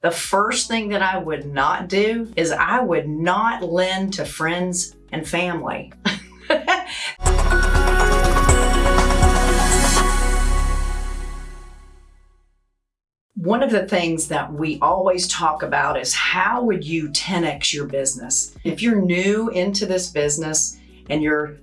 The first thing that I would not do is I would not lend to friends and family. One of the things that we always talk about is how would you 10x your business? If you're new into this business and you're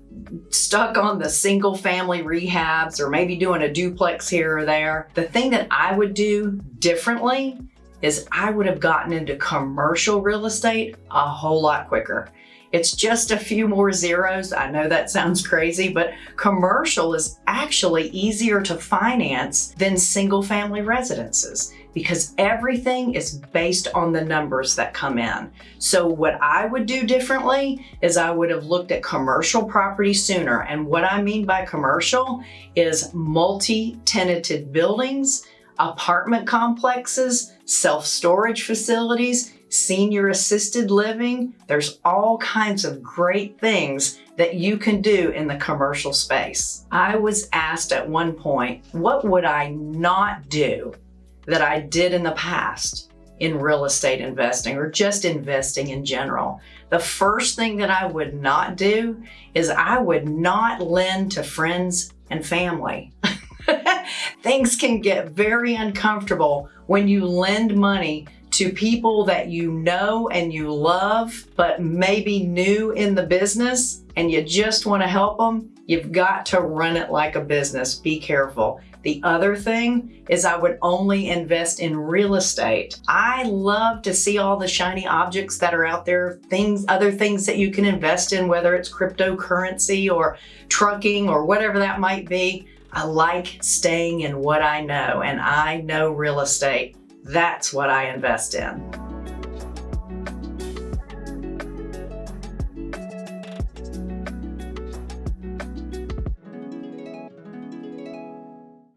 stuck on the single family rehabs or maybe doing a duplex here or there, the thing that I would do differently is I would have gotten into commercial real estate a whole lot quicker. It's just a few more zeros. I know that sounds crazy, but commercial is actually easier to finance than single family residences because everything is based on the numbers that come in. So what I would do differently is I would have looked at commercial property sooner. And what I mean by commercial is multi-tenanted buildings, apartment complexes, self-storage facilities, senior assisted living. There's all kinds of great things that you can do in the commercial space. I was asked at one point, what would I not do that I did in the past in real estate investing or just investing in general? The first thing that I would not do is I would not lend to friends and family. Things can get very uncomfortable when you lend money to people that you know and you love, but maybe new in the business and you just want to help them, you've got to run it like a business. Be careful. The other thing is I would only invest in real estate. I love to see all the shiny objects that are out there, things, other things that you can invest in, whether it's cryptocurrency or trucking or whatever that might be. I like staying in what I know and I know real estate. That's what I invest in.